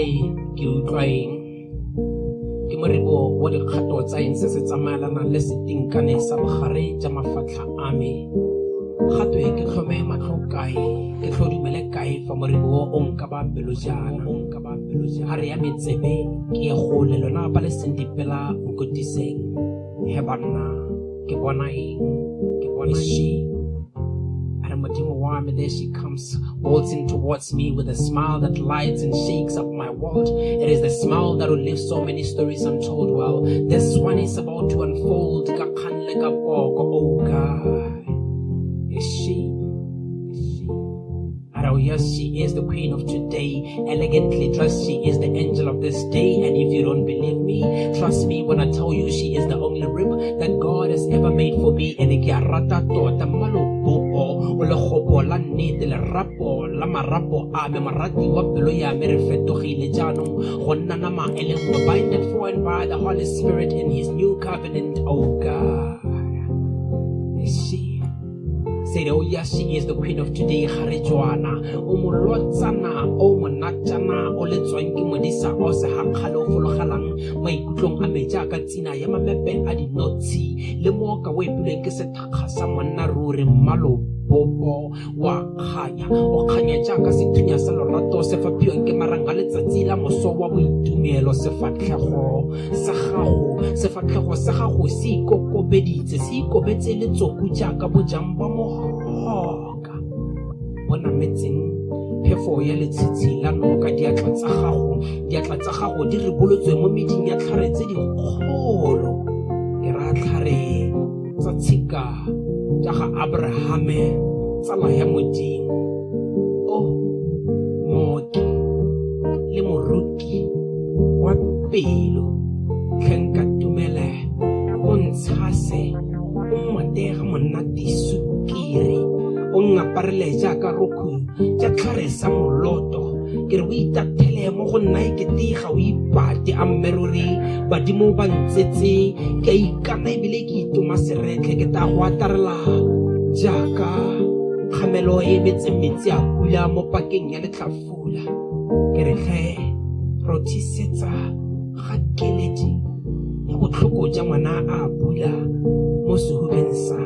a re ke ke moribo wa dikgato tsa eng se le setinkane sa bogare mafatlha a me? Gato e ke tlhome matlho kae? Ke tlhodumele kae fa moribo oh, o nka ba pelo jaana? Ga re ya metsebe ke gole lona ba le seng dipela nkotiseng he banna ke bona eng? Ke bona she and there she comes, waltzing towards me with a smile that lights and shakes up my world. It is the smile that will leave so many stories untold. Well, this one is about to unfold. Oh God, is she? Yes, she is the queen of today. Elegantly dressed, she is the angel of this day. And if you don't believe me, trust me when I tell you she is the only rib that God has ever made for me. And la marapo a me marati wa pelo ya me re fetogile jaanong go nna nama e le nngwe binded for and by the Holy Spirit in his new covenant. Oh God, she? said, Oh, yes, she is the queen of today. Harejuana, o molotsana, o monatana, o le tswang ke modisa o se hankgale o folagalang maikutlong a me jaaka tsina ya mamepe a dinotshi le mo ka o epilweng ke sethakga sa monna ruri mmalo popo wa kganya o kganya jaaka sethunya sa lorato se faphiwang ke maranga letsatsi la moso wa boitumelo sefatlhego sa gago sefatlhego sa gago se ikokobeditse se ikobetse letsoku jaaka bojang ba mogoka. Bo nametseng phefo ya letshitshi la noka diatla tsa gago diatla tsa gago di ribolotswe mo meding ya tlhare tse dikgolo. Ke ra tlhare tsa tshika ga abrahame tsala ya modimo o mooki le moruki wa pelo. Tlhenka tumele o ntshase o mmotega monate sukiri. O ngaparele jaaka roku tša tlhare sa moloto. Ke re o itathele mo go nna e kete ga o ipate a mmeruri badimo ba ntsetse ke a ikana ebile ke itoma seretlhe ke ta go atarela jaaka kgamelo e betseng metsi a pula mo pakeng ya letlhafula. Ke re tlhe rothisetsa ga keledi ya botlhoko ja ngwana a pula mo sehubeng sa